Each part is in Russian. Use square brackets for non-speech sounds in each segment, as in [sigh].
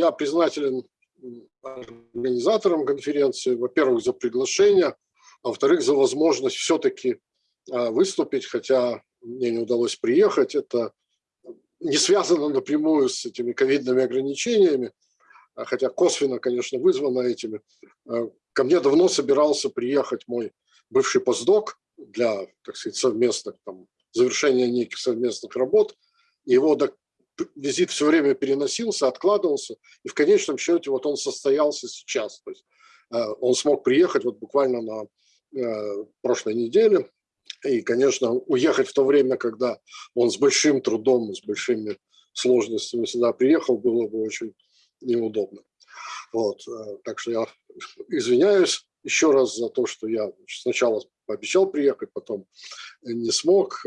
я признателен организаторам конференции, во-первых, за приглашение, а во-вторых, за возможность все-таки выступить, хотя мне не удалось приехать. Это не связано напрямую с этими ковидными ограничениями, хотя косвенно, конечно, вызвано этими. Ко мне давно собирался приехать мой бывший постдок для, так сказать, совместных, там, завершения неких совместных работ. Его визит все время переносился, откладывался, и в конечном счете вот он состоялся сейчас. То есть э, он смог приехать вот буквально на э, прошлой неделе, и, конечно, уехать в то время, когда он с большим трудом, с большими сложностями сюда приехал, было бы очень неудобно. Вот, э, так что я извиняюсь еще раз за то, что я сначала пообещал приехать, потом не смог.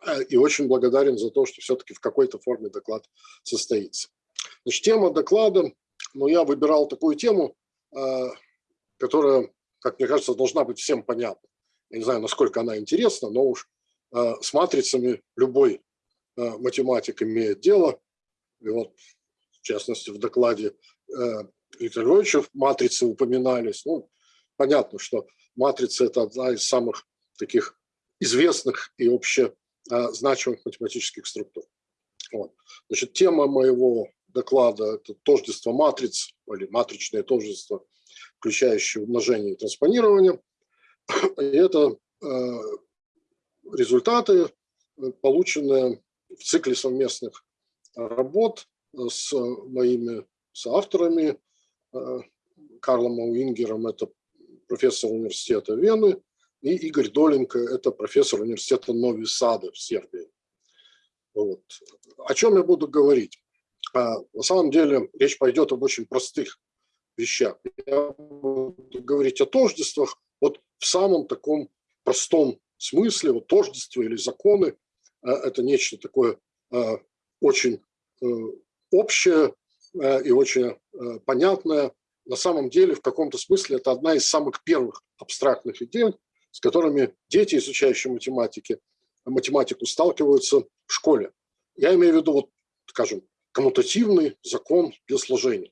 А, и очень благодарен за то, что все-таки в какой-то форме доклад состоится. Значит, тема доклада, ну, я выбирал такую тему, а, которая, как мне кажется, должна быть всем понятна. Я не знаю, насколько она интересна, но уж с матрицами любой математик имеет дело. И вот, в частности, в докладе Виктора Львовича матрицы упоминались. Ну, понятно, что матрица – это одна из самых таких известных и а, значимых математических структур. Вот. Значит, тема моего доклада – это тождество матриц или матричное тождество, включающее умножение и транспонирование. И это э, результаты, полученные в цикле совместных работ с моими соавторами, э, Карлом Ауингером, это профессор университета Вены, и Игорь Доленко – это профессор университета Нови Сады в Сербии. Вот. О чем я буду говорить? А, на самом деле речь пойдет об очень простых вещах. Я буду говорить о тождествах вот в самом таком простом смысле. Вот тождество или законы а, – это нечто такое а, очень э, общее и очень понятное. На самом деле, в каком-то смысле, это одна из самых первых абстрактных идей, с которыми дети, изучающие математики, математику, сталкиваются в школе. Я имею в виду, вот, скажем, коммутативный закон для сложения.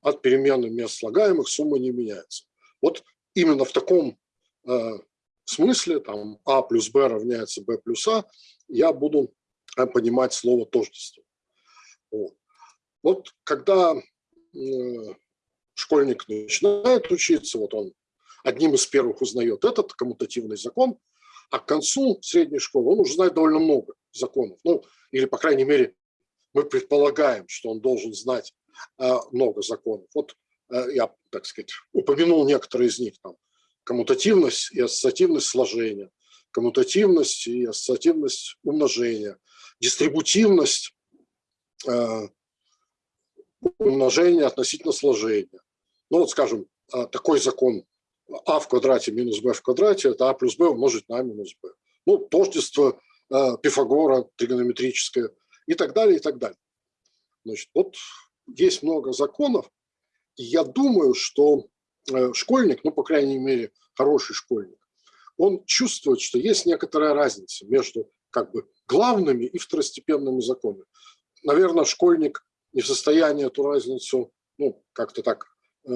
От перемены мест слагаемых сумма не меняется. Вот именно в таком э, смысле, там, а плюс b равняется b плюс а, я буду э, понимать слово тождество. Вот, вот когда э, школьник начинает учиться, вот он одним из первых узнает этот коммутативный закон, а к концу средней школы он уже знает довольно много законов. Ну, или, по крайней мере, мы предполагаем, что он должен знать э, много законов. Вот э, я, так сказать, упомянул некоторые из них. Там, коммутативность и ассоциативность сложения, коммутативность и ассоциативность умножения, дистрибутивность э, умножения относительно сложения. Ну вот, скажем, такой закон а в квадрате минус b в квадрате – это а плюс b умножить на минус b. Ну, тождество э, Пифагора тригонометрическое и так далее, и так далее. Значит, вот есть много законов, и я думаю, что э, школьник, ну, по крайней мере, хороший школьник, он чувствует, что есть некоторая разница между как бы главными и второстепенными законами. Наверное, школьник не в состоянии эту разницу ну, как-то так э,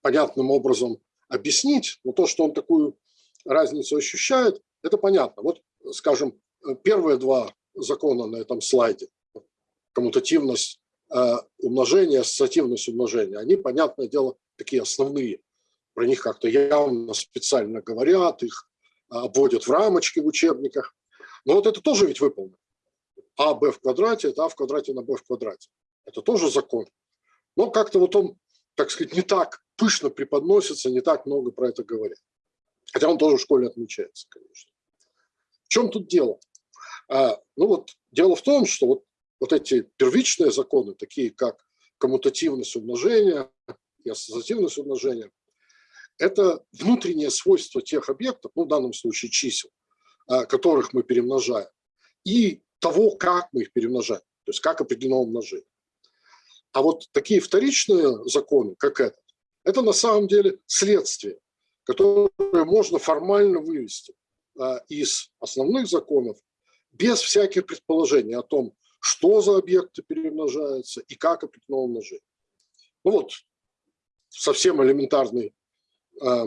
понятным образом объяснить, но то, что он такую разницу ощущает, это понятно. Вот, скажем, первые два закона на этом слайде, коммутативность э, умножения, ассоциативность умножения, они, понятное дело, такие основные. Про них как-то явно специально говорят, их обводят в рамочки в учебниках. Но вот это тоже ведь выполнено. А, b в квадрате – это а в квадрате на b в квадрате. Это тоже закон. Но как-то вот он, так сказать, не так пышно преподносится, не так много про это говорят. Хотя он тоже в школе отмечается, конечно. В чем тут дело? А, ну вот дело в том, что вот, вот эти первичные законы, такие как коммутативность умножения и ассоциативность умножения, это внутреннее свойство тех объектов, ну в данном случае чисел, а, которых мы перемножаем, и того, как мы их перемножаем, то есть как определено умножение. А вот такие вторичные законы, как это, это на самом деле следствие, которое можно формально вывести а, из основных законов без всяких предположений о том, что за объекты перемножаются и как определено умножение. Ну вот, совсем элементарный э,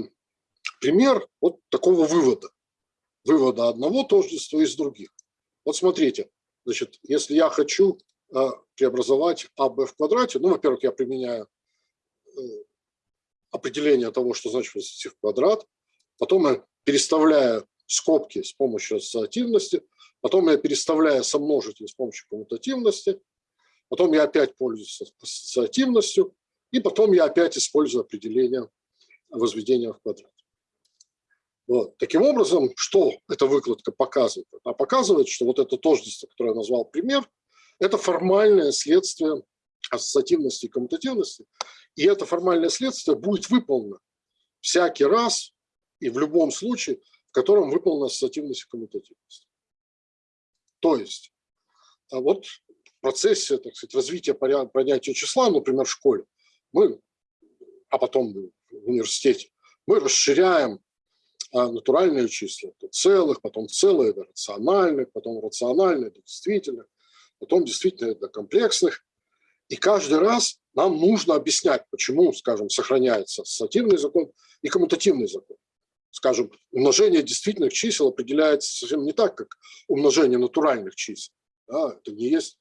пример вот такого вывода. Вывода одного тождества из других. Вот смотрите, значит, если я хочу э, преобразовать АБ в квадрате, ну, во-первых, я применяю э, определение того, что значит возвести в квадрат, потом я переставляю скобки с помощью ассоциативности, потом я переставляю сомножитель с помощью коммутативности, потом я опять пользуюсь ассоциативностью, и потом я опять использую определение возведения в квадрат. Вот. Таким образом, что эта выкладка показывает? Она показывает, что вот это тождество, которое я назвал пример, это формальное следствие ассоциативности и коммутативности, и это формальное следствие будет выполнено всякий раз и в любом случае, в котором выполнена ассоциативность и коммутативность. То есть, а вот в процессе так сказать, развития понятия числа, например, в школе, мы, а потом в университете, мы расширяем а, натуральные числа до целых, потом целые до рациональных, потом рациональные до действительных, потом действительно до комплексных. И каждый раз нам нужно объяснять, почему, скажем, сохраняется ассоциативный закон и коммутативный закон. Скажем, умножение действительных чисел определяется совсем не так, как умножение натуральных чисел. Да, это не есть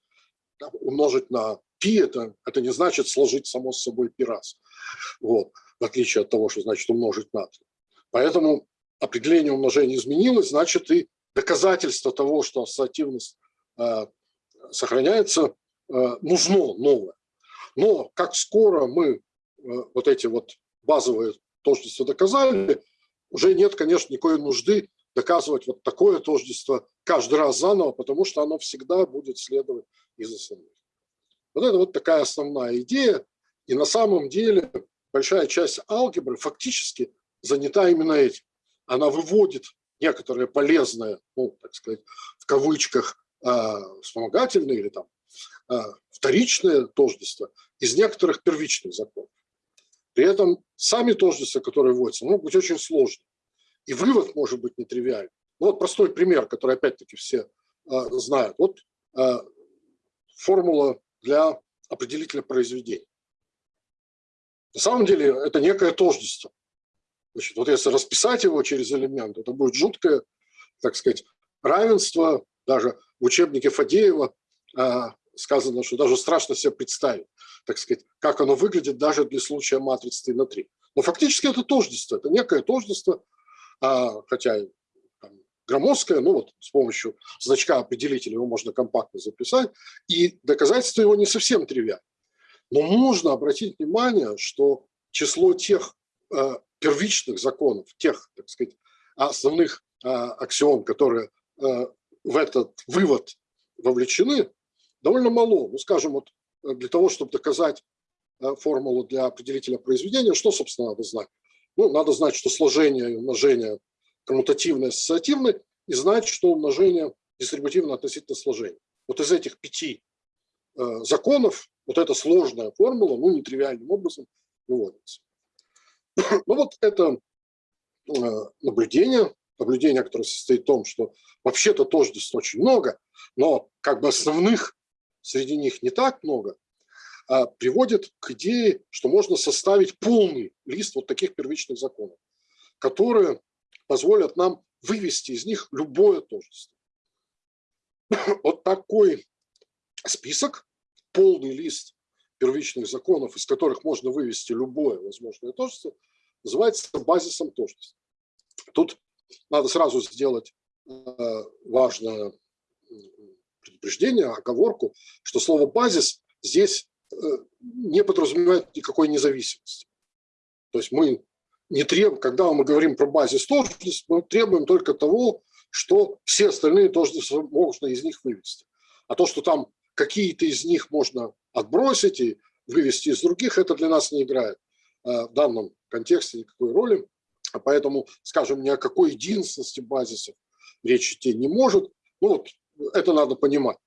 умножить на пи, это, это не значит сложить само с собой пи раз. Вот, в отличие от того, что значит умножить на 3. Поэтому определение умножения изменилось, значит и доказательство того, что ассоциативность э, сохраняется, нужно новое. Но как скоро мы э, вот эти вот базовые тождества доказали, уже нет, конечно, никакой нужды доказывать вот такое тождество каждый раз заново, потому что оно всегда будет следовать из основных. Вот это вот такая основная идея. И на самом деле большая часть алгебры фактически занята именно этим. Она выводит некоторые полезные, ну, так сказать, в кавычках, а, вспомогательные или там а, вторичные тождества из некоторых первичных законов. При этом сами тождества, которые вводятся, могут быть очень сложными. И вывод может быть нетривиальным. Ну, вот простой пример, который опять-таки все а, знают. Вот формула для определителя произведения. На самом деле это некое тождество. Значит, вот если расписать его через элемент, это будет жуткое, так сказать, равенство. Даже в учебнике Фадеева а, сказано, что даже страшно себе представить, так сказать, как оно выглядит даже для случая матрицы 3 на 3. Но фактически это тождество, это некое тождество, а, хотя громоздкое, ну вот с помощью значка определителя его можно компактно записать, и доказательство его не совсем тривиально. Но нужно обратить внимание, что число тех э, первичных законов, тех, так сказать, основных э, аксиом, которые в этот вывод вовлечены, довольно мало. Ну, скажем, вот для того, чтобы доказать э, формулу для определителя произведения, что, собственно, надо знать? Ну, надо знать, что сложение и умножение коммутативное, ассоциативное, и знать, что умножение дистрибутивно относительно сложения. Вот из этих пяти э, законов вот эта сложная формула, ну, нетривиальным образом выводится. [coughs] Ну вот это э, наблюдение, наблюдение, которое состоит в том, что вообще-то тождеств очень много, но как бы основных среди них не так много, а приводит к идее, что можно составить полный лист вот таких первичных законов, которые позволят нам вывести из них любое тождество. [coughs] Вот такой список, полный лист первичных законов, из которых можно вывести любое возможное тождество, называется базисом тождества. Тут надо сразу сделать э, важное предупреждение, оговорку, что слово «базис» здесь э, не подразумевает никакой независимости. То есть мы не требуем, когда мы говорим про базис тождеств, мы требуем только того, что все остальные тождества можно из них вывести. А то, что там какие-то из них можно отбросить и вывести из других, это для нас не играет э, в данном контексте никакой роли. А поэтому, скажем, ни о какой единственности базисов речь идти не может. Ну вот, это надо понимать.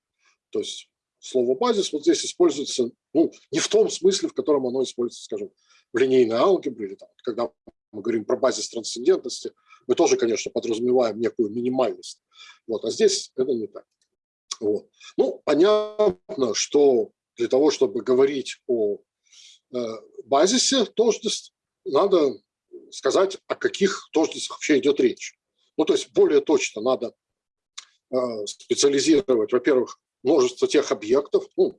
То есть слово базис вот здесь используется ну, не в том смысле, в котором оно используется, скажем, в линейной алгебре, или там, когда мы говорим про базис трансцендентности, мы тоже, конечно, подразумеваем некую минимальность. Вот, а здесь это не так. Вот. Ну, понятно, что для того, чтобы говорить о э, базисе тождеств, надо сказать, о каких тождествах вообще идет речь. Ну, то есть более точно надо специализировать, во-первых, множество тех объектов, ну,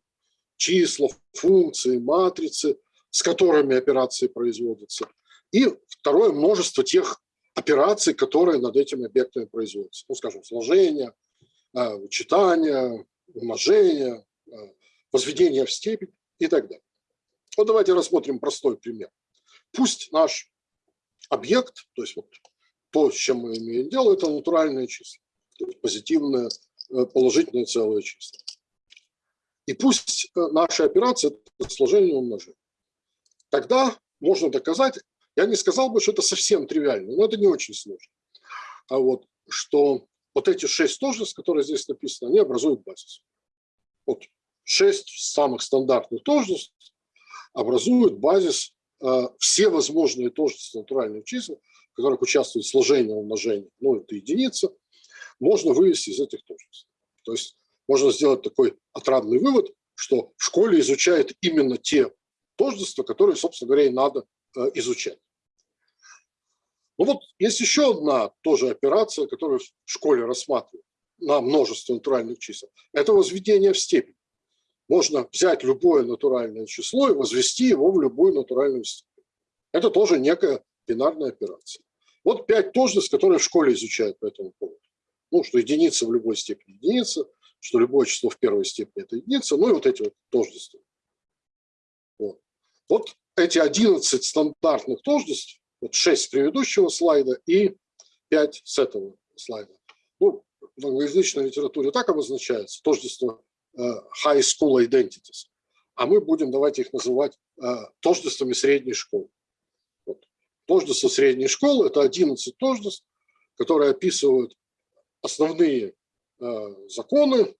числа, функции, матрицы, с которыми операции производятся. И второе, множество тех операций, которые над этими объектами производятся. Ну, скажем, сложение, э, вычитание, умножение, э, возведение в степень и так далее. Вот давайте рассмотрим простой пример. Пусть наш объект, то есть вот то, с чем мы имеем дело, это натуральные числа, позитивное, э, положительное целое число. И пусть наша операция – это сложение умножение. Тогда можно доказать, я не сказал бы, что это совсем тривиально, но это не очень сложно. А вот что вот эти шесть тождеств, которые здесь написаны, они образуют базис. Вот шесть самых стандартных тождеств образуют базис э, все возможные тождества натуральных чисел, в которых участвует сложение, умножение, ну это единица, можно вывести из этих тождеств. То есть можно сделать такой отрадный вывод, что в школе изучают именно те тождества, которые, собственно говоря, и надо э, изучать. Ну вот есть еще одна тоже операция, которую в школе рассматривают на множество натуральных чисел. Это возведение в степень. Можно взять любое натуральное число и возвести его в любую натуральную степень. Это тоже некая бинарная операция. Вот пять тождеств, которые в школе изучают по этому поводу. Ну, что единица в любой степени единица, что любое число в первой степени – это единица, ну и вот эти вот тождества. Вот. вот эти 11 стандартных тождеств вот 6 с предыдущего слайда и 5 с этого слайда. Ну, в англоязычной литературе так обозначается, тождество uh, high school identities. А мы будем, давайте их называть uh, тождествами средней школы. Вот. Тождество средней школы – это 11 тождеств, которые описывают основные uh, законы,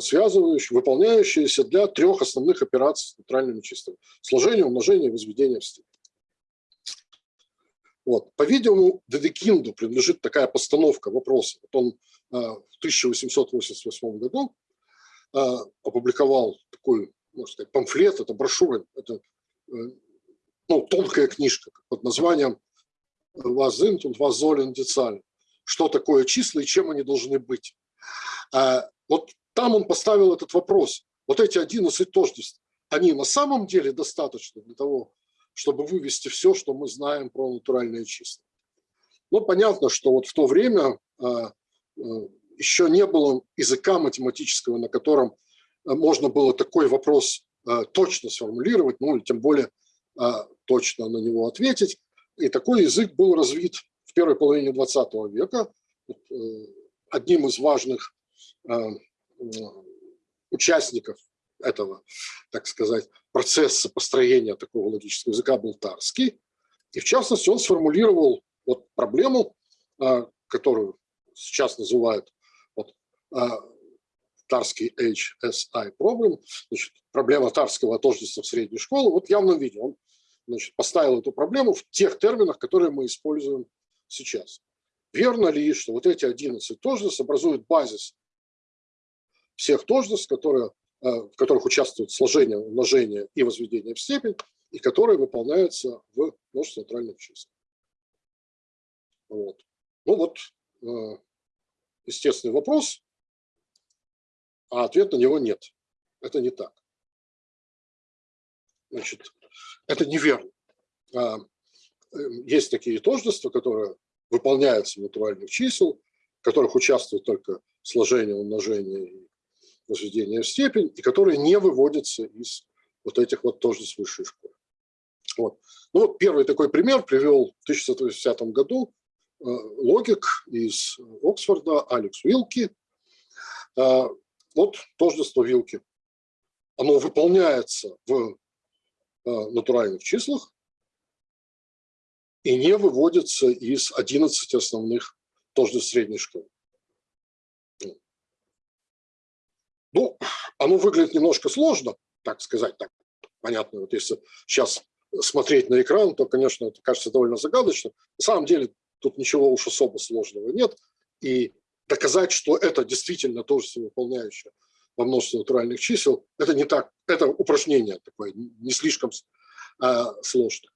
связывающие, выполняющиеся для трех основных операций с нейтральными числами. Сложение, умножение возведение в степень. Вот. По-видимому, Дедекинду принадлежит такая постановка вопроса. Вот он э, в 1888 году э, опубликовал такой, можно сказать, памфлет, это брошюра, это э, ну, тонкая книжка под названием «Was sind und was sollen die Zahlen?» Что такое числа и чем они должны быть? Вот там он поставил этот вопрос. Вот эти 11 тождеств, они на самом деле достаточно для того, чтобы вывести все, что мы знаем про натуральные числа. Ну, понятно, что вот в то время а, а, еще не было языка математического, на котором а, можно было такой вопрос точно сформулировать, ну, или тем более точно на него ответить. И такой язык был развит в первой половине 20 века. Э, одним из важных участников этого, так сказать, процесса построения такого логического языка был Тарский. И в частности он сформулировал вот проблему, которую сейчас называют вот, Тарский HSI problem, значит, проблема Тарского тождества в средней школы, вот в явном виде. Он значит, поставил эту проблему в тех терминах, которые мы используем сейчас. Верно ли, что вот эти 11 тождеств образуют базис всех тождеств, которые Э, в которых участвует сложение, умножение и возведение в степень, и которые выполняются в множестве натуральных чисел. Вот. Ну вот, э, естественный вопрос, а ответ на него нет. Это не так. Значит, это неверно. А, э, есть такие тождества, которые выполняются натуральных чисел, в которых участвует только сложение, умножение и возведения в степень, и которые не выводятся из вот этих вот тоже с высшей школы. Вот. Ну, вот первый такой пример привел в 1980 году э, логик из Оксфорда Алекс Вилки. Э, вот тождество Вилки. Оно выполняется в э, натуральных числах и не выводится из 11 основных тождеств средней школы. Ну, оно выглядит немножко сложно, так сказать, так понятно. Вот если сейчас смотреть на экран, то, конечно, это кажется довольно загадочно. На самом деле тут ничего уж особо сложного нет. И доказать, что это действительно тождество, выполняющее во множестве натуральных чисел, это не так, это упражнение такое, не слишком а, сложное.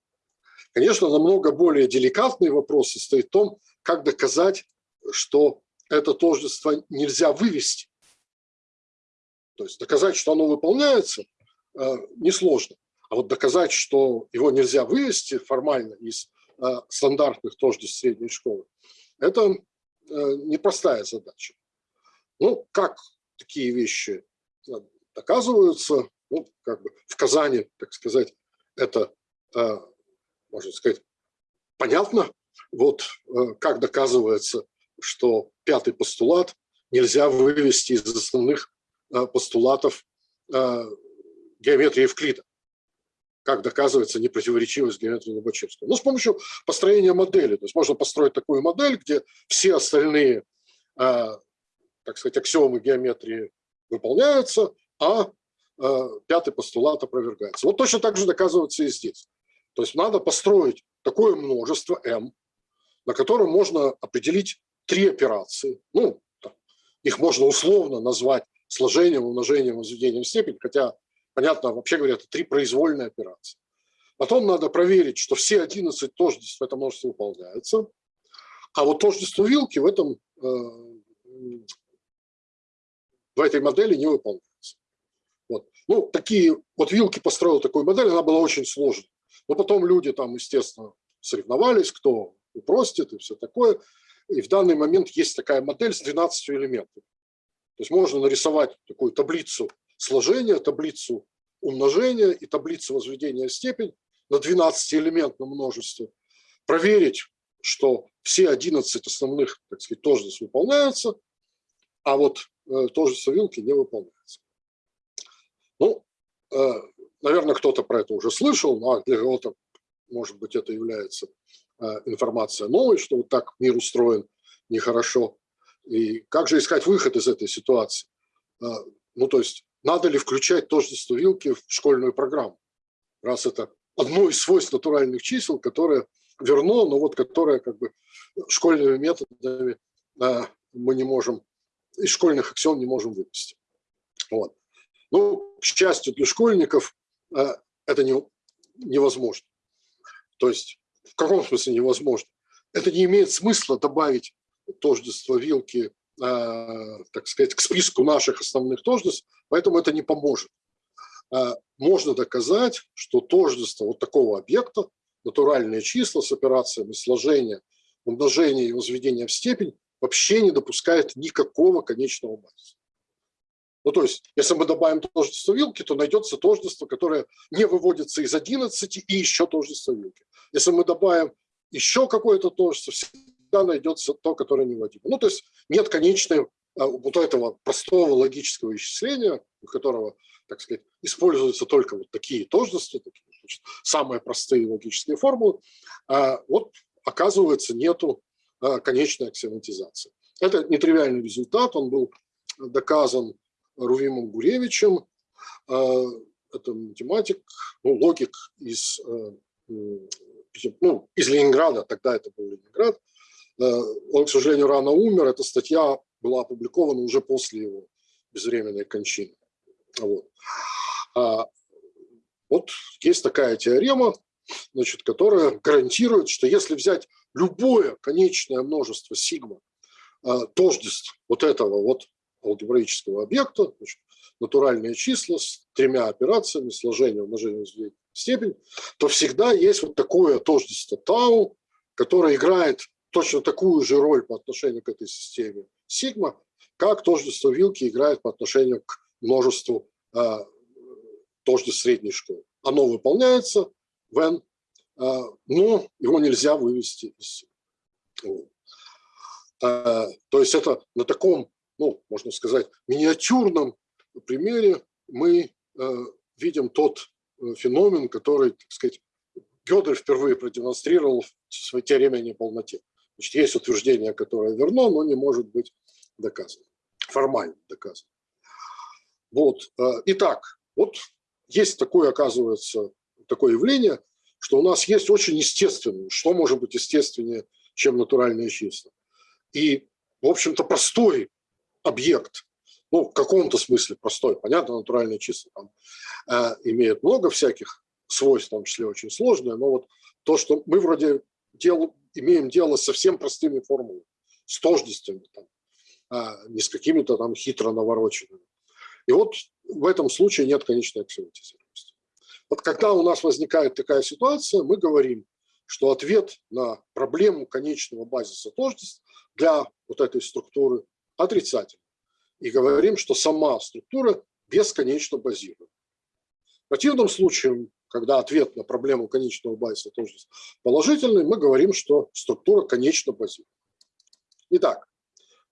Конечно, намного более деликатный вопрос состоит в том, как доказать, что это тождество нельзя вывести. То есть доказать, что оно выполняется, а, несложно. А вот доказать, что его нельзя вывести формально из а, стандартных тождеств средней школы, это а, непростая задача. Ну, как такие вещи доказываются, ну, как бы в Казани, так сказать, это, можно сказать, понятно. Вот как доказывается, что пятый постулат нельзя вывести из основных постулатов геометрии Евклида как доказывается непротиворечивость геометрии Лобачевского? Ну, с помощью построения модели. То есть можно построить такую модель, где все остальные, э, так сказать, аксиомы геометрии выполняются, а э, пятый постулат опровергается. Вот точно так же доказывается и здесь. То есть надо построить такое множество m, на котором можно определить три операции. Ну, их можно условно назвать сложением, умножением, возведением в степень, хотя Понятно, вообще говоря, это три произвольные операции. Потом надо проверить, что все 11 тождеств в этом множестве выполняются. А вот тождество вилки в, этом, э, в этой модели не выполняется. Вот. Ну, такие, вот вилки построил такую модель, она была очень сложной. Но потом люди там, естественно, соревновались, кто упростит и все такое. И в данный момент есть такая модель с 12 элементами. То есть можно нарисовать такую таблицу сложения, таблицу умножения и таблицу возведения в степень на 12-элементном множестве, проверить, что все 11 основных, так сказать, тождеств выполняются, а вот э, тождество вилки не выполняется. Ну, э, наверное, кто-то про это уже слышал, но для кого-то, может быть, это является э, информация новой, что вот так мир устроен нехорошо. И как же искать выход из этой ситуации? Э, ну, то есть надо ли включать тождество вилки в школьную программу, раз это одно из свойств натуральных чисел, которое верно, но вот которое как бы школьными методами а, мы не можем, из школьных аксиом не можем вывести. Вот. Ну, к счастью для школьников, а, это не, невозможно. То есть, в каком смысле невозможно? Это не имеет смысла добавить тождество вилки Э, так сказать, к списку наших основных тождеств, поэтому это не поможет. Э, можно доказать, что тождество вот такого объекта, натуральные числа с операциями сложения, умножения и возведения в степень вообще не допускает никакого конечного базиса. Ну, то есть, если мы добавим тождество вилки, то найдется тождество, которое не выводится из 11 и еще тождество вилки. Если мы добавим еще какое-то тождество, всегда найдется то, которое неводимо. Ну, то есть нет конечной а, вот этого простого логического исчисления, у которого, так сказать, используются только вот такие тождества, такие, значит, самые простые логические формулы, а вот оказывается нету а, конечной аксиоматизации. Это нетривиальный результат, он был доказан Рувимом Гуревичем, а, это математик, ну, логик из, ну, из Ленинграда, тогда это был Ленинград, Э, он, к сожалению, рано умер. Эта статья была опубликована уже после его безвременной кончины. Вот. А, вот есть такая теорема, значит, которая гарантирует, что если взять любое конечное множество сигма, э, тождеств вот этого вот алгебраического объекта, значит, натуральные числа с тремя операциями, сложение, умножение, степень, то всегда есть вот такое тождество тау, которое играет точно такую же роль по отношению к этой системе сигма, как тождество вилки играет по отношению к множеству э, тождеств средней школы. Оно выполняется в n, э, но его нельзя вывести из э, То есть это на таком, ну, можно сказать, миниатюрном примере мы э, видим тот э, феномен, который, так сказать, Гёдель впервые продемонстрировал в своей теореме о неполноте. Значит, есть утверждение, которое верно, но не может быть доказано, формально доказано. Вот. Э, итак, вот есть такое, оказывается, такое явление, что у нас есть очень естественное, что может быть естественнее, чем натуральные числа. И в общем-то, простой объект, ну, в каком-то смысле простой, понятно, натуральные числа там э, имеют много всяких свойств, в том числе очень сложные, но вот то, что мы вроде дел, имеем дело с совсем простыми формулами, с тождествами, там, э, не с какими-то там хитро навороченными. И вот в этом случае нет конечной аксиоматизированности. Вот когда у нас возникает такая ситуация, мы говорим, что ответ на проблему конечного базиса тождеств для вот этой структуры отрицательный. И говорим, что сама структура бесконечно базирует. В противном случае, когда ответ на проблему конечного базиса тождеств положительный, мы говорим, что структура конечно базирует. Итак,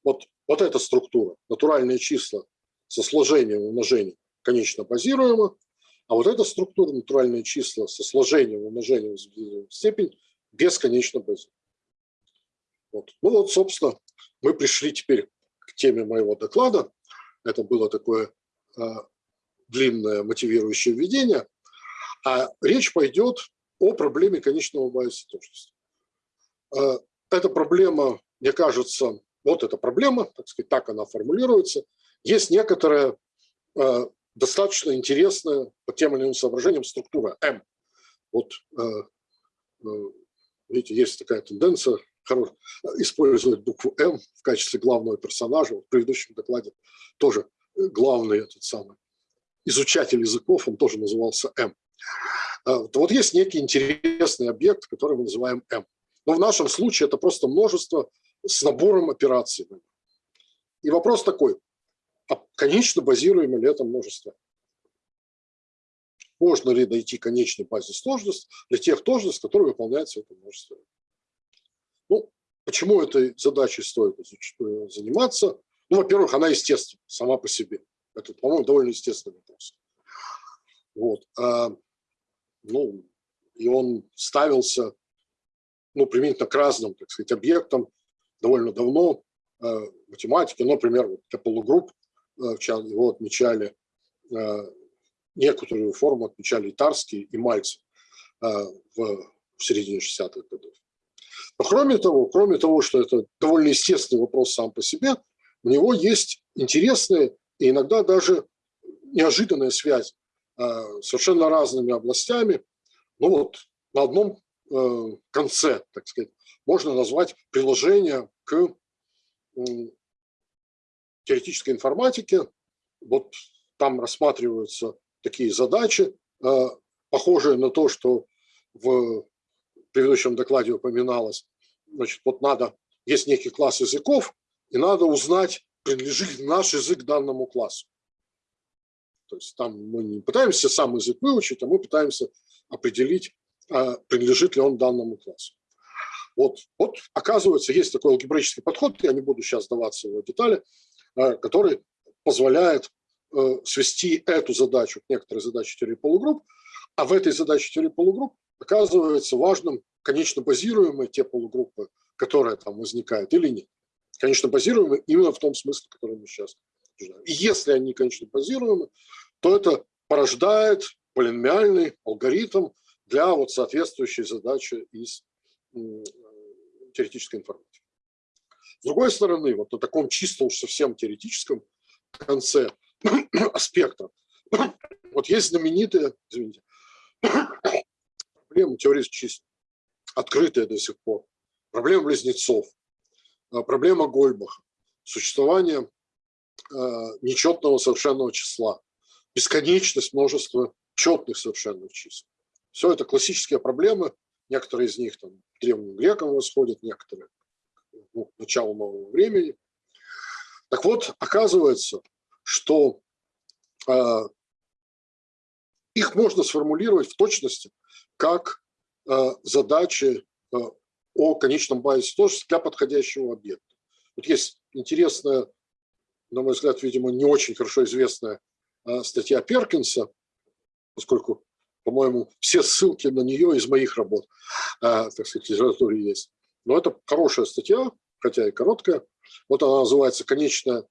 вот, вот эта структура, натуральные числа со сложением и умножением конечно базируема, а вот эта структура, натуральные числа со сложением, умножением в степень бесконечно базирует. Вот. Ну вот, собственно, мы пришли теперь теме моего доклада. Это было такое э, длинное мотивирующее введение. А речь пойдет о проблеме конечного базиса тождества. Эта проблема, мне кажется, вот эта проблема, так сказать, так она формулируется. Есть некоторая достаточно интересная по тем или иным соображениям структура М. Вот, э, э, видите, есть такая тенденция использовать букву М в качестве главного персонажа. В предыдущем докладе тоже главный этот самый изучатель языков, он тоже назывался М. А, вот есть некий интересный объект, который мы называем М. Но в нашем случае это просто множество с набором операций. И вопрос такой, а конечно базируемо ли это множество? Можно ли найти конечный базис тождеств для тех тождеств, которые выполняются это множество? Ну, почему этой задачей стоит э, заниматься? Ну, во-первых, она естественна сама по себе. Это, по-моему, довольно естественный вопрос. Вот. А, ну, и он ставился, ну, применительно к разным, так сказать, объектам довольно давно э, в математике. Например, вот полугрупп э, его отмечали, некоторую форму отмечали Итарский и Мальцев в, в середине 60-х годов. Но кроме того, кроме того, что это довольно естественный вопрос сам по себе, у него есть интересные и иногда даже неожиданные связи э, совершенно разными областями. Ну вот на одном э, конце, так сказать, можно назвать приложение к теоретической информатике. Вот там рассматриваются такие задачи, э, похожие на то, что в предыдущем докладе упоминалось, значит, вот надо, есть некий класс языков, и надо узнать, принадлежит ли наш язык данному классу. То есть там мы не пытаемся сам язык выучить, а мы пытаемся определить, а, принадлежит ли он данному классу. Вот, вот оказывается, есть такой алгебраический подход, я не буду сейчас сдаваться его детали, а, который позволяет э, свести эту задачу к некоторой задаче теории полугрупп, а в этой задаче теории полугрупп оказывается важным конечно базируемые те полугруппы, которые там возникают или нет. Конечно базируемые именно в том смысле, который мы сейчас обсуждаем. И если они конечно базируемы, то это порождает полиномиальный алгоритм для вот соответствующей задачи из теоретической информатики. С другой стороны, вот на таком чисто уж совсем теоретическом конце [coughs] аспекта, [coughs] вот есть знаменитые, извините, проблемы теории чисел, открытая до сих пор, проблема близнецов, а, проблема Гольбаха, существование а, нечетного совершенного числа, бесконечность множества четных совершенных чисел. Все это классические проблемы, некоторые из них там древним грекам восходят, некоторые ну, к началу нового времени. Так вот, оказывается, что э, их можно сформулировать в точности как э, задачи э, о конечном базисе тоже для подходящего объекта. Вот есть интересная, на мой взгляд, видимо, не очень хорошо известная э, статья Перкинса, поскольку, по-моему, все ссылки на нее из моих работ, так сказать, литературе есть. Но это хорошая статья, хотя и короткая. Вот она называется «Конечная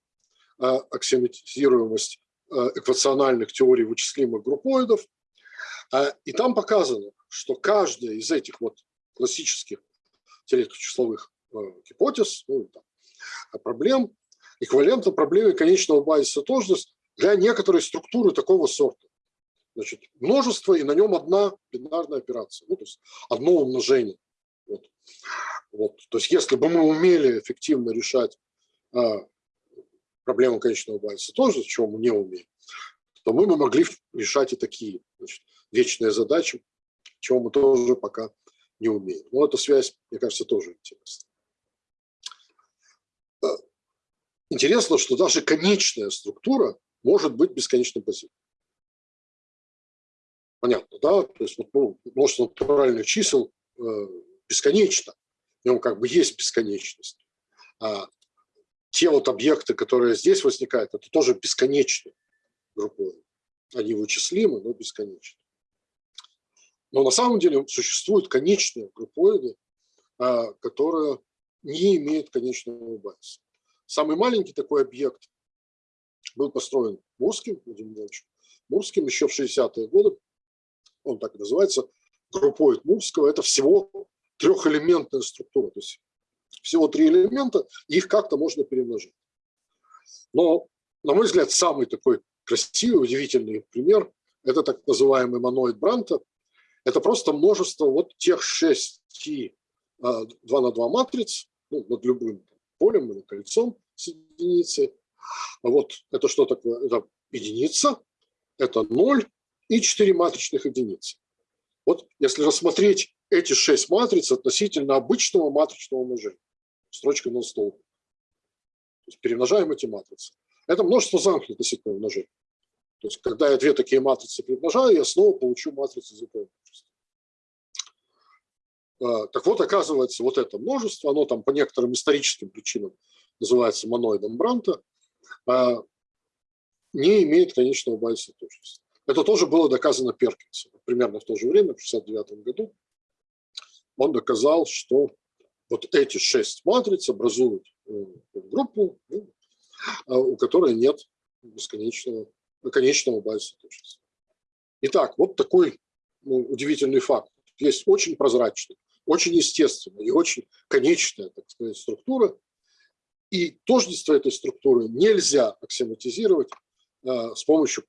аксиоматизируемость эквациональных теорий вычислимых группоидов». И там показано, что каждая из этих вот классических теоретических числовых э, гипотез, ну, там, проблем, эквивалентна проблеме конечного базиса тождеств для некоторой структуры такого сорта. Значит, множество, и на нем одна бинарная операция, ну, то есть одно умножение. Вот. Вот. То есть если бы мы умели эффективно решать а, проблему конечного базиса тоже, чего мы не умеем, то мы бы могли решать и такие значит, вечные задачи, чего мы тоже пока не умеем. Но эта связь, мне кажется, тоже интересна. А, интересно, что даже конечная структура может быть бесконечно позитивной. Понятно, да? То есть ну, множество натуральных чисел э, бесконечно, в нем как бы есть бесконечность. А те вот объекты, которые здесь возникают, это тоже бесконечные группы. Они вычислимы, но бесконечны. Но на самом деле существуют конечные группоиды, а, которые не имеют конечного базиса. Самый маленький такой объект был построен Мурским, Владимиром Ивановичем Мурским еще в 60-е годы. Он так и называется, группоид Мурского. Это всего трехэлементная структура. То есть всего три элемента, их как-то можно перемножить. Но, на мой взгляд, самый такой красивый, удивительный пример – это так называемый моноид Бранта. Это просто множество вот тех шести 2 а, на 2 матриц, ну, над любым полем или кольцом с единицей. Вот это что такое? Это единица, это ноль и четыре матричных единицы. Вот если рассмотреть эти шесть матриц относительно обычного матричного умножения, строчка на стол. То есть перемножаем эти матрицы. Это множество замкнутых относительного умножения. То есть когда я две такие матрицы перемножаю, я снова получу матрицу языкового множества. А, так вот, оказывается, вот это множество, оно там по некоторым историческим причинам называется моноидом Бранта, а, не имеет конечного базиса точности. Это тоже было доказано Перкинсом. Примерно в то же время, в 1969 году, он доказал, что вот эти шесть матриц образуют э, группу, ну, а у которой нет бесконечного, конечного базиса точности. Итак, вот такой ну, удивительный факт. Есть очень прозрачная, очень естественная и очень конечная, так сказать, структура. И тождество этой структуры нельзя аксиоматизировать а, с помощью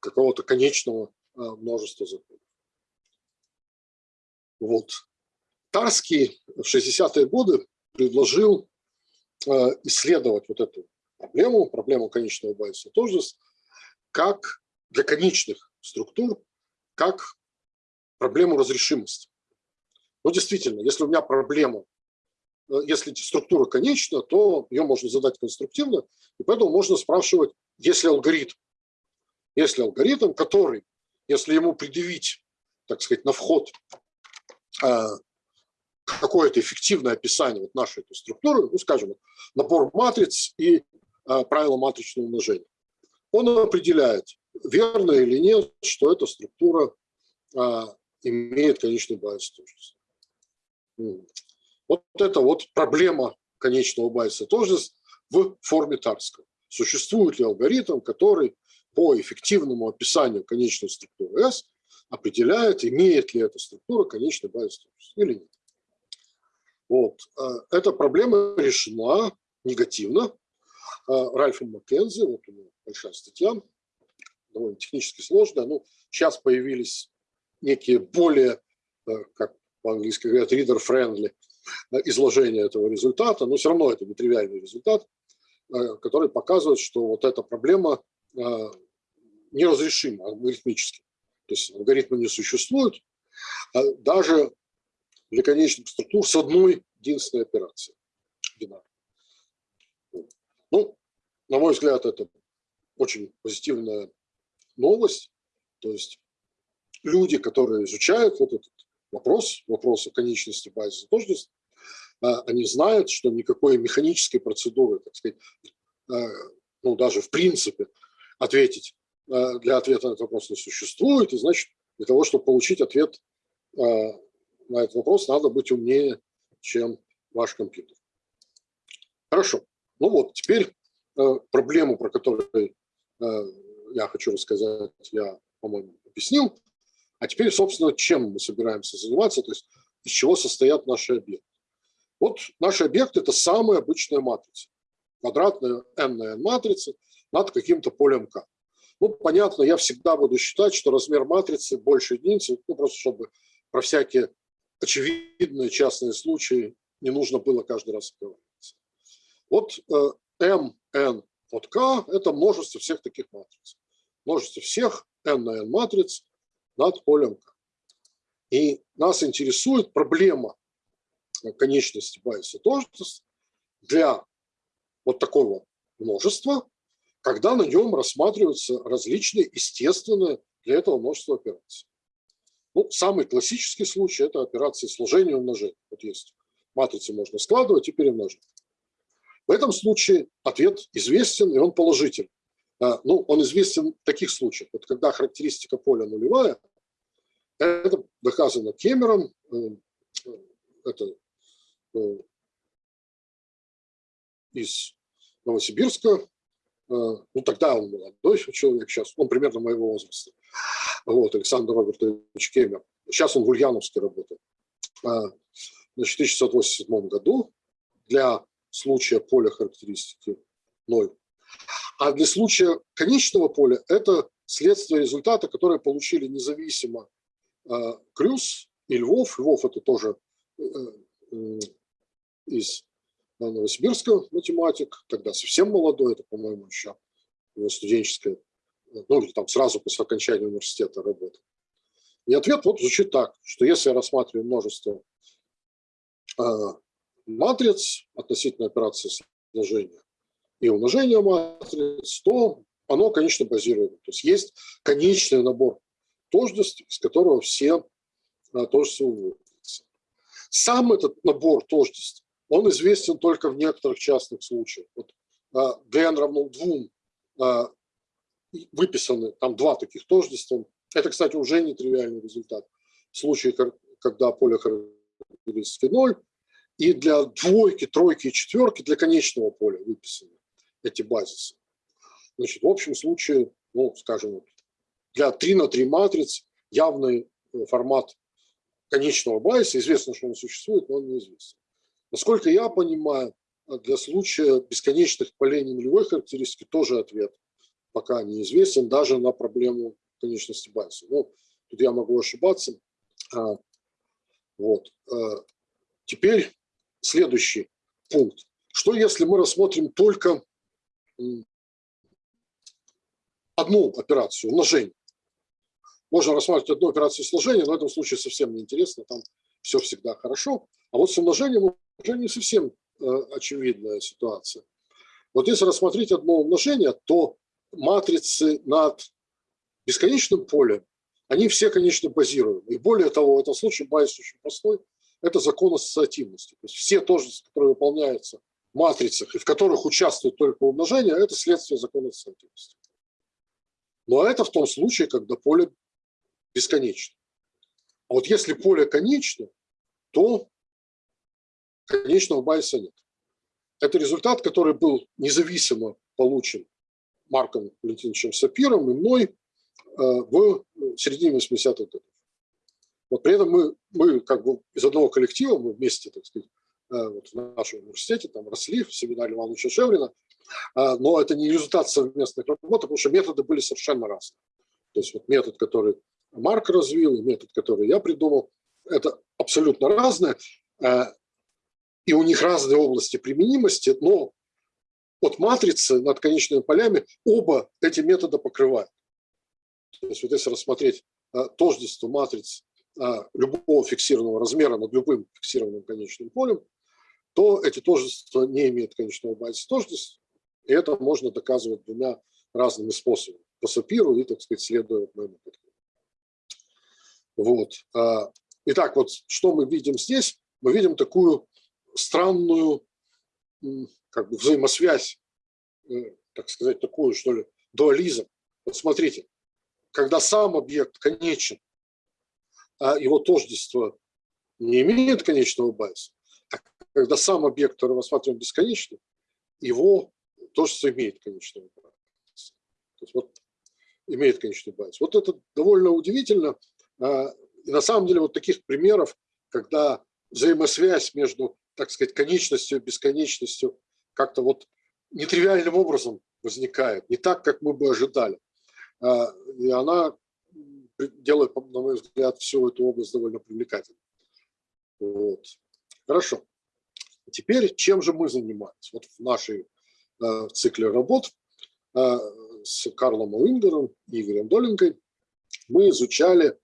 какого-то конечного а, множества законов. Вот. Тарский в 60-е годы предложил э, исследовать вот эту проблему, проблему конечного базиса тождеств, как для конечных структур, как проблему разрешимости. Ну, действительно, если у меня проблема, э, если структура конечна, то ее можно задать конструктивно, и поэтому можно спрашивать, если алгоритм, если алгоритм, который, если ему предъявить, так сказать, на вход э, какое-то эффективное описание вот нашей этой структуры, ну, скажем, набор матриц и а, правила матричного умножения. Он определяет, верно или нет, что эта структура а, имеет конечный базис тождеств. Вот это вот проблема конечного базиса тождеств в форме Тарского. Существует ли алгоритм, который по эффективному описанию конечной структуры S определяет, имеет ли эта структура конечный базис тождеств или нет. Вот. Э, эта проблема решена негативно э, Ральфом Маккензи, вот у него большая статья, довольно технически сложная, но сейчас появились некие более, э, как по-английски говорят, reader-friendly изложения этого результата, но все равно это нетривиальный результат, который показывает, что вот эта проблема неразрешима алгоритмически. То есть алгоритмы не существуют, даже для конечных структур с одной единственной операцией. Ну, на мой взгляд, это очень позитивная новость. То есть люди, которые изучают вот этот вопрос, вопрос о конечности базиса тождеств, а, они знают, что никакой механической процедуры, так сказать, а, ну, даже в принципе ответить а, для ответа на этот вопрос не существует. И значит, для того, чтобы получить ответ на этот вопрос надо быть умнее, чем ваш компьютер. Хорошо. Ну вот, теперь э, проблему, про которую э, я хочу рассказать, я, по-моему, объяснил. А теперь, собственно, чем мы собираемся заниматься, то есть из чего состоят наши объекты. Вот наши объекты – это самая обычная матрица. квадратная n на n матрица над каким-то полем К. Ну, понятно, я всегда буду считать, что размер матрицы больше единицы, ну, просто чтобы про всякие очевидные частные случаи не нужно было каждый раз оговариваться. Вот m, n от k – это множество всех таких матриц. Множество всех n на n матриц над полем k. И нас интересует проблема конечности Байеса тождеств для вот такого множества, когда на нем рассматриваются различные естественные для этого множества операций. Ну, самый классический случай – это операции сложения и умножения. Вот есть матрицы можно складывать и перемножить. В этом случае ответ известен, и он положительный. А, ну, он известен в таких случаях. Вот когда характеристика поля нулевая, это доказано Кемером, э, это э, из Новосибирска, э, ну тогда он молодой человек, сейчас он примерно моего возраста, вот, Александр Робертович Кемер. Сейчас он в Ульяновске работает. А, в 1687 году для случая поля характеристики 0. А для случая конечного поля это следствие результата, которые получили независимо а, Крюс и Львов. Львов это тоже э, э, из Новосибирска математик, тогда совсем молодой, это, по-моему, еще студенческая, ну, там сразу после окончания университета работа. И ответ вот звучит так, что если я рассматриваю множество э, матриц относительно операции сложения и умножения матриц, то оно, конечно, базируемо. То есть есть конечный набор тождеств, из которого все э, тождества выводятся. Сам этот набор тождеств он известен только в некоторых частных случаях. Вот n равно 2 выписаны там два таких тождества. Это, кстати, уже не тривиальный результат. В случае, когда поле характеристики 0, и для двойки, тройки и четверки для конечного поля выписаны эти базисы. Значит, в общем случае, ну, скажем, для 3 на 3 матриц явный э, формат конечного базиса, известно, что он существует, но он неизвестен. Насколько я понимаю, для случая бесконечных полей нулевой характеристики тоже ответ пока неизвестен, даже на проблему конечности Байса. Ну, тут я могу ошибаться. А, вот. А, теперь следующий пункт. Что если мы рассмотрим только одну операцию, умножение? Можно рассматривать одну операцию сложения, но в этом случае совсем неинтересно, там все всегда хорошо. А вот с умножением уже не совсем э, очевидная ситуация. Вот если рассмотреть одно умножение, то матрицы над бесконечным полем, они все, конечно, базируемы. И более того, в этом случае байс очень простой, это закон ассоциативности. То есть все тождества, которые выполняются в матрицах и в которых участвует только умножение, это следствие закона ассоциативности. Но это в том случае, когда поле бесконечно. А вот если поле конечно, то конечного байса нет. Это результат, который был независимо получен Марком Валентиновичем Сапиром и мной э, в середине 80-х годов. Вот при этом мы, мы как бы из одного коллектива, мы вместе, так сказать, э, вот в нашем университете там росли в семинаре Ивановича Шеврина, э, но это не результат совместных работ, потому что методы были совершенно разные. То есть вот метод, который Марк развил, и метод, который я придумал, это абсолютно разное и у них разные области применимости, но от матрицы над конечными полями оба эти метода покрывают. То есть вот если рассмотреть а, тождество матриц а, любого фиксированного размера над любым фиксированным конечным полем, то эти тождества не имеют конечного базиса тождеств, и это можно доказывать двумя разными способами. По Сапиру и, так сказать, следуя моему подходу. Вот. А, итак, вот что мы видим здесь? Мы видим такую странную как бы взаимосвязь, э, так сказать, такую, что ли, дуализм. Вот смотрите, когда сам объект конечен, а его тождество не имеет конечного байса, а когда сам объект, который мы рассматриваем бесконечный, его тождество имеет конечный байс. То есть вот имеет конечный байс. Вот это довольно удивительно. И на самом деле вот таких примеров, когда взаимосвязь между так сказать, конечностью, бесконечностью как-то вот нетривиальным образом возникает, не так, как мы бы ожидали. А, и она делает, на мой взгляд, всю эту область довольно привлекательной. Вот. Хорошо. Теперь чем же мы занимаемся? Вот в нашей э, цикле работ э, с Карлом Уингером и Игорем Доленкой мы изучали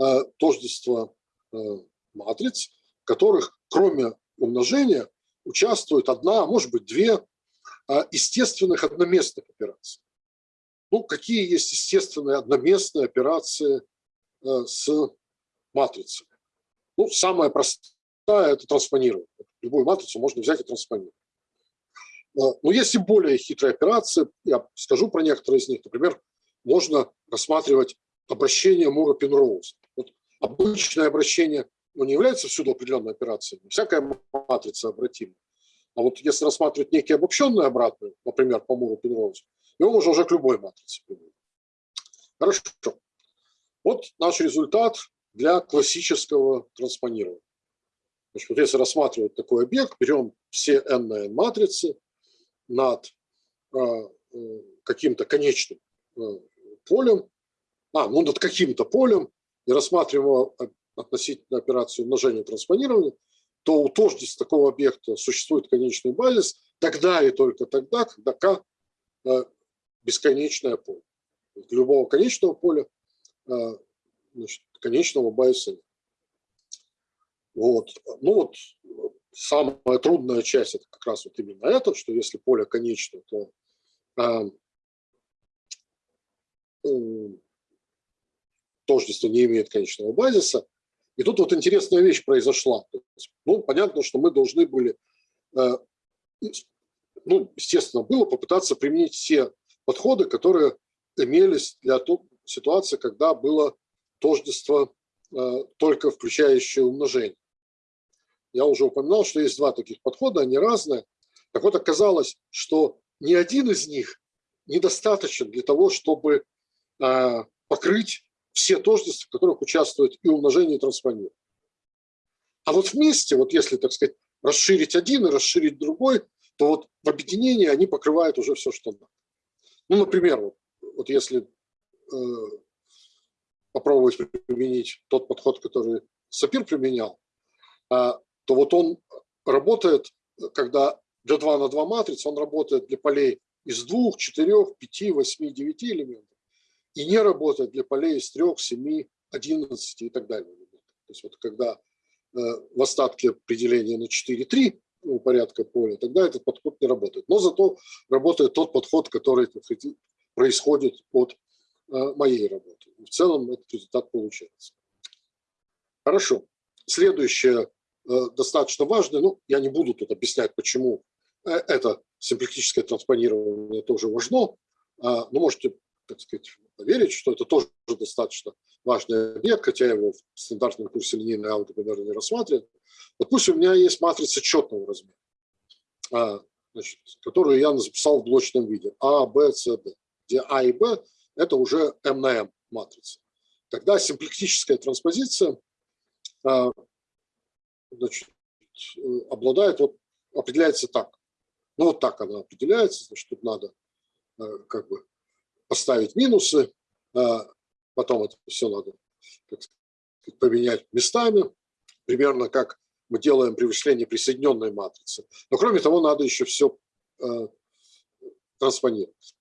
э, тождество э, матриц, в которых кроме умножения участвует одна, а может быть две э, естественных одноместных операции. Ну, какие есть естественные одноместные операции с матрицами? Ну, самая простая – это транспонирование. Любую матрицу можно взять и транспонировать. Но есть и более хитрые операции, я скажу про некоторые из них. Например, можно рассматривать обращение Мура-Пенроуза. Вот обычное обращение ну, не является всюду определенной операцией, всякая матрица обратима. А вот если рассматривать некие обобщенные обратные, например, по Муру-Пенроузу, его можно уже к любой матрице применить. Хорошо. Вот наш результат для классического транспонирования. Значит, вот если рассматривать такой объект, берем все n на n матрицы над э, э, каким-то конечным э, полем, а, ну над каким-то полем, и рассматриваем его относительно операции умножения и транспонирования, то у тождества такого объекта существует конечный базис тогда и только тогда, когда k бесконечное поле. Любого конечного поля а, значит, конечного базиса нет. Вот. Ну вот самая трудная часть это как раз вот именно это, что если поле конечное, то а, тождество не имеет конечного базиса. И тут вот интересная вещь произошла. Ну, понятно, что мы должны были, а, ну, естественно, было попытаться применить все подходы, которые имелись для той ситуации, когда было тождество э, только включающее умножение. Я уже упоминал, что есть два таких подхода, они разные. Так вот, оказалось, что ни один из них недостаточен для того, чтобы э, покрыть все тождества, в которых участвуют и умножение, и транспонирование. А вот вместе, вот если, так сказать, расширить один и расширить другой, то вот в объединении они покрывают уже все, что надо. Ну, например, вот, вот если э, попробовать применить тот подход, который Сапир применял, э, то вот он работает, когда для 2 на 2 матрицы, он работает для полей из 2, 4, 5, 8, 9 элементов и не работает для полей из 3, 7, 11 и так далее. То есть вот когда э, в остатке определения на 4, 3 порядка поля, тогда этот подход не работает. Но зато работает тот подход, который происходит от э, моей работы. В целом этот результат получается. Хорошо. Следующее э, достаточно важное, ну, я не буду тут объяснять, почему это симплектическое транспонирование тоже важно, а, но можете, так сказать, поверить, что это тоже достаточно важный объект, хотя его в стандартном курсе линейной алгебры, наверное, не рассматривают. Допустим, у меня есть матрица четного размера, а, значит, которую я записал в блочном виде А, Б, С, Д, где А и Б – это уже М на М матрица. Тогда симплектическая транспозиция а, значит, обладает, вот, определяется так. Ну, вот так она определяется, значит, тут надо а, как бы поставить минусы, потом это все надо поменять местами, примерно как мы делаем при вычислении присоединенной матрицы. Но кроме того, надо еще все э, транспонировать.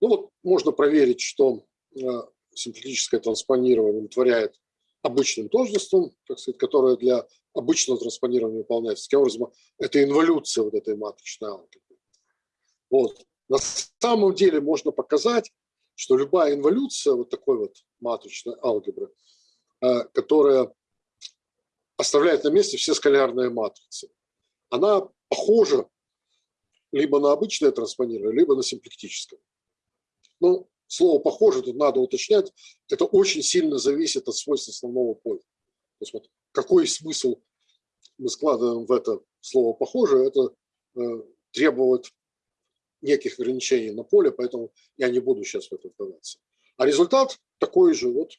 Ну вот можно проверить, что э, симплетическое транспонирование утворяет обычным тождеством, так сказать, которое для обычного транспонирования выполняется. Таким образом, это инволюция вот этой матричной алгебры. Вот. На самом деле можно показать, что любая инволюция вот такой вот матричной алгебры, э, которая оставляет на месте все скалярные матрицы, она похожа либо на обычное транспонирование, либо на симплектическое. Ну, слово «похоже» тут надо уточнять. Это очень сильно зависит от свойств основного поля. То есть вот какой смысл мы складываем в это слово «похоже», это э, требует неких ограничений на поле, поэтому я не буду сейчас в это вдаваться. А результат такой же. Вот,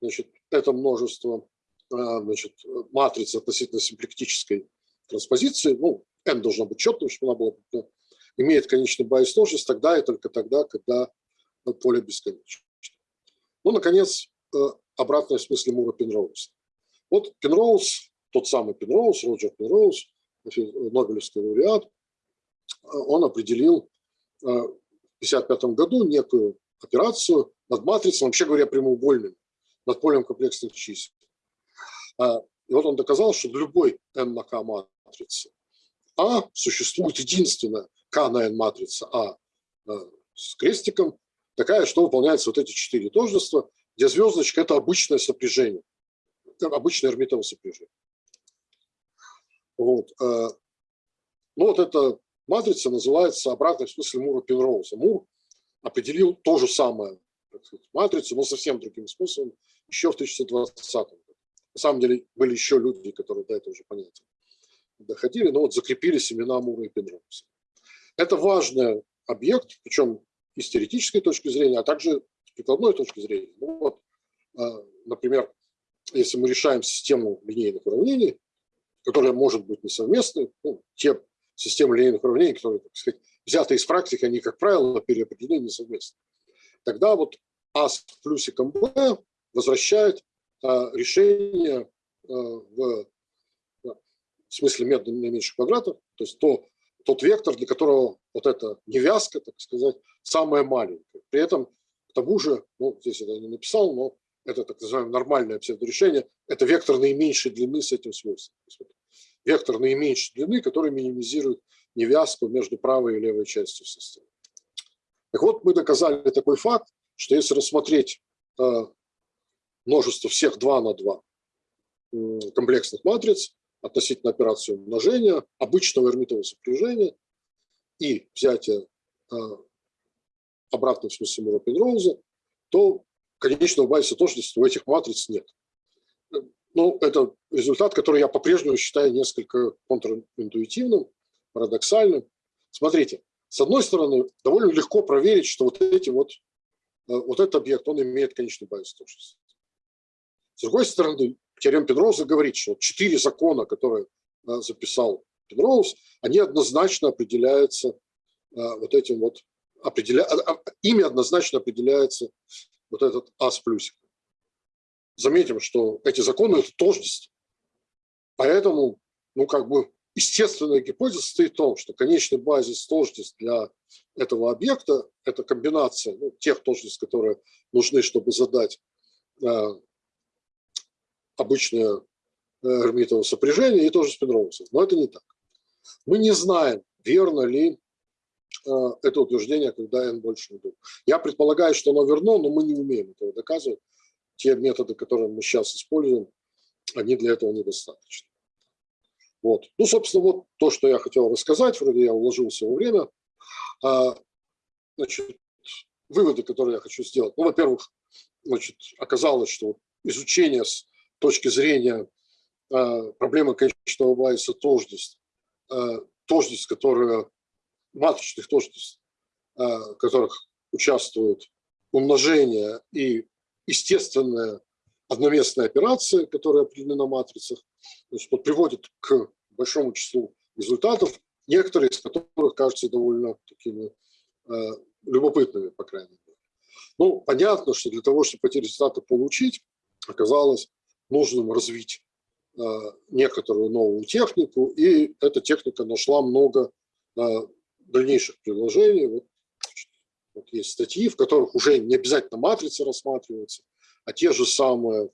значит, это множество а, значит, матриц относительно симплектической транспозиции. Ну, n должно быть четным, чтобы она была имеет конечный байс тождество тогда и только тогда, когда поле бесконечно. Ну, наконец, э, обратное в смысле Мура Пенроуз. Вот Пенроуз, тот самый Пенроуз, Роджер Пенроуз, Нобелевский лауреат, э, он определил э, 1955 году некую операцию над матрицей, вообще говоря, прямоугольным, над полем комплексных чисел. А, и вот он доказал, что для любой n на k матрицы А существует единственная k на n матрица А с крестиком, такая, что выполняются вот эти четыре тождества, где звездочка – это обычное сопряжение, обычное эрмитово сопряжение. Вот. Э, ну вот эта матрица называется обратной в смысле Мура Пенроуза. Мур определил то же самое матрицу, но совсем другим способом еще в 1920 году. На самом деле были еще люди, которые до этого уже понятия доходили, но вот закрепились имена Мура и Пенроуза. Это важный объект, причем и с теоретической точки зрения, а также с прикладной точки зрения. Ну, вот, а, например, если мы решаем систему линейных уравнений, которая может быть несовместной, ну, те системы линейных уравнений, которые, так сказать, взяты из практики, они, как правило, переопределены несовместно. Тогда вот А с плюсиком Б возвращает а, решение а, в, в смысле метода наименьших квадратов, то есть то, тот вектор, для которого вот эта невязка, так сказать, самая маленькая. При этом, к тому же, ну, здесь я не написал, но это так называемое нормальное псевдорешение, это вектор наименьшей длины с этим свойством. Вектор наименьшей длины, который минимизирует невязку между правой и левой частью системы. Так вот, мы доказали такой факт, что если рассмотреть э, множество всех 2 на 2 комплексных матриц относительно операции умножения, обычного эрмитового сопряжения и взятия э, в смысле Мура Пенроуза, то конечного байса тождества у этих матриц нет. Ну, это результат, который я по-прежнему считаю несколько контринтуитивным, парадоксальным. Смотрите, с одной стороны, довольно легко проверить, что вот эти вот, э, вот этот объект, он имеет конечный базис тождеств. С другой стороны, теорема Пенроуза говорит, что четыре закона, которые э, записал Пенроуз, они однозначно определяются э, вот этим вот, определя... А, а, ими однозначно определяется вот этот А с плюсиком. Заметим, что эти законы – это тождество. Поэтому, ну, как бы, естественная гипотеза состоит в том, что конечный базис тождеств для этого объекта – это комбинация ну, тех тождеств, которые нужны, чтобы задать э, обычное э, эрмитово сопряжение и тоже спинроуза. Но это не так. Мы не знаем, верно ли э, это утверждение, когда n больше нуля. Я предполагаю, что оно верно, но мы не умеем этого доказывать. Те методы, которые мы сейчас используем, они для этого недостаточны. Вот. Ну, собственно, вот то, что я хотел рассказать, вроде я уложился во время. А, значит, выводы, которые я хочу сделать. Ну, во-первых, значит, оказалось, что изучение с точки зрения а, проблемы конечного байса тождеств, а, тождеств, которые, матричных тождеств, а, которых участвуют умножение и естественная одноместная операция, которая определена на матрицах, значит, вот приводит к большому числу результатов, некоторые из которых кажутся довольно такими э, любопытными, по крайней мере. Ну, понятно, что для того, чтобы эти результаты получить, оказалось нужным развить э, некоторую новую технику, и эта техника нашла много э, дальнейших приложений. Вот вот есть статьи, в которых уже не обязательно матрицы рассматриваются, а те же самые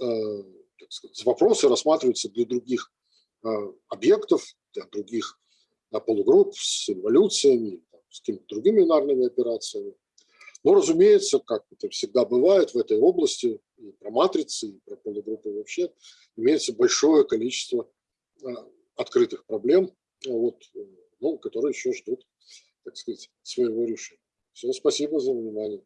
э, сказать, вопросы рассматриваются для других э, объектов, для других э, полугрупп с эволюциями, с какими-то другими бинарными операциями. Но, разумеется, как это всегда бывает в этой области, и про матрицы, и про полугруппы вообще, имеется большое количество э, открытых проблем, вот, э, ну, которые еще ждут, так сказать, своего решения. Все, спасибо за внимание.